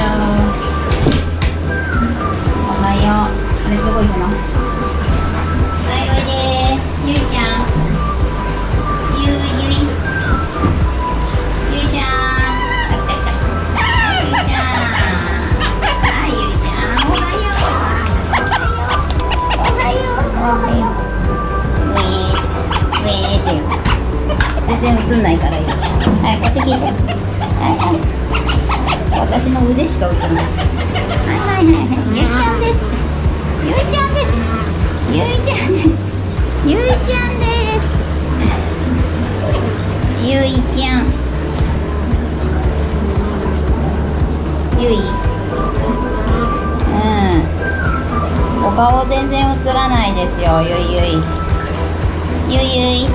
ちゃうおはよ。うあれどこ行くのはいおいでゆいちゃん。ゆいゆい。ゆいちゃん。たたたゆいちゃん。あゆいちゃん。おはよう。おはよう。おはよう。ウェーうェーって全然映んないからゆいちゃん。はいこっち聞いて。はいはい。私の腕しか浮いないはいはいはいはいゆいちゃんです。ゆいちゃん。ですゆいちゃん。ですゆいちゃん。ですゆいちゃん。ゆいうん。お顔全然映らないですよゆいゆいゆいゆい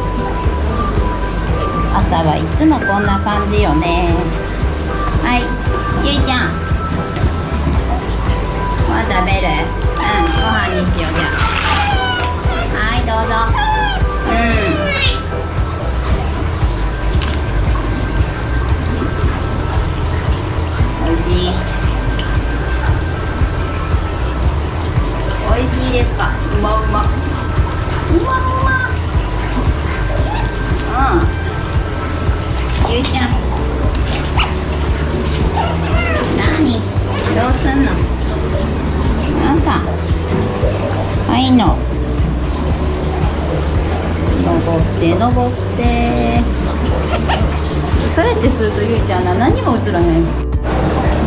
朝はいつもこん。な感じよねはいゆいちゃん。食べる？うんご飯にしようじゃはいどうぞ。うん。おいしい。おいしいですか？うまうま。いの。登って登って。それってするとゆいちゃんな何も映らへん。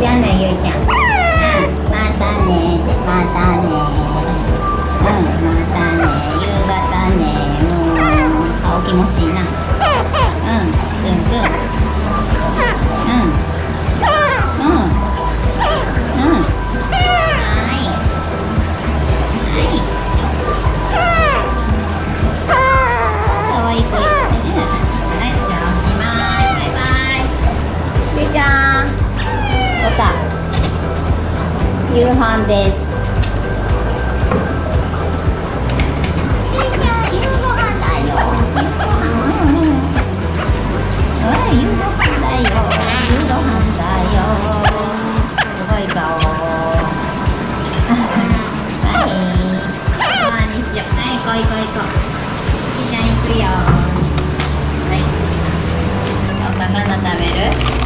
じゃあねゆいちゃん。またねまたねうん。夕飯です。夕飯だよ夕ご飯だよ。夕飯だよ。すごい顔。はい。飯にしよう。はい行こう行こう。行こうゃ行くよ。はい。お魚食べる？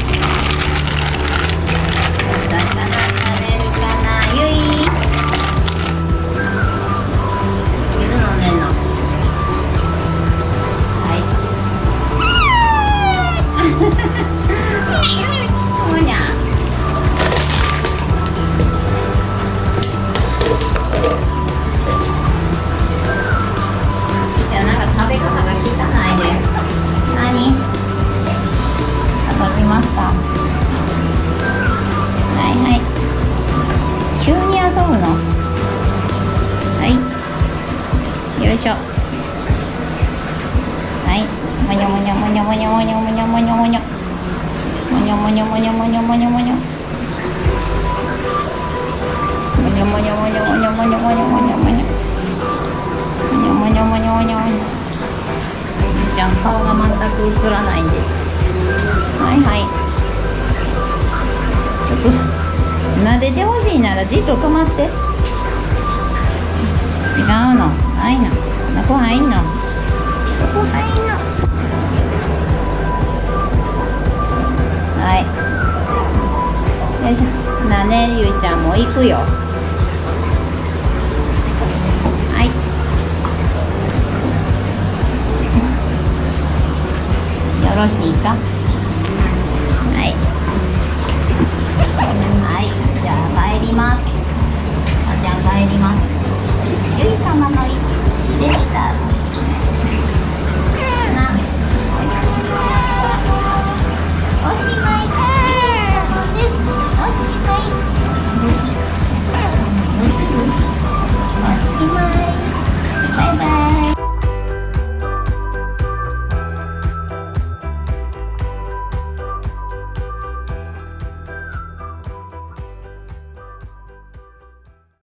にゃもにょもにょもにょもにょもにょもにょもにょもにょもにょもにょもにょもにょもにょもにょもにょもにょもにょもにょもにょもにゃもにゃもにゃもにゃもにゃちゃん顔が全く映らないんですはいはいちょっと撫でてほしいならじっと止まって違うのないのこんな子入ものう行くよ。はい。よろしいか？はい。はい。じゃあ帰ります。おちゃん帰ります。ゆい様の位置。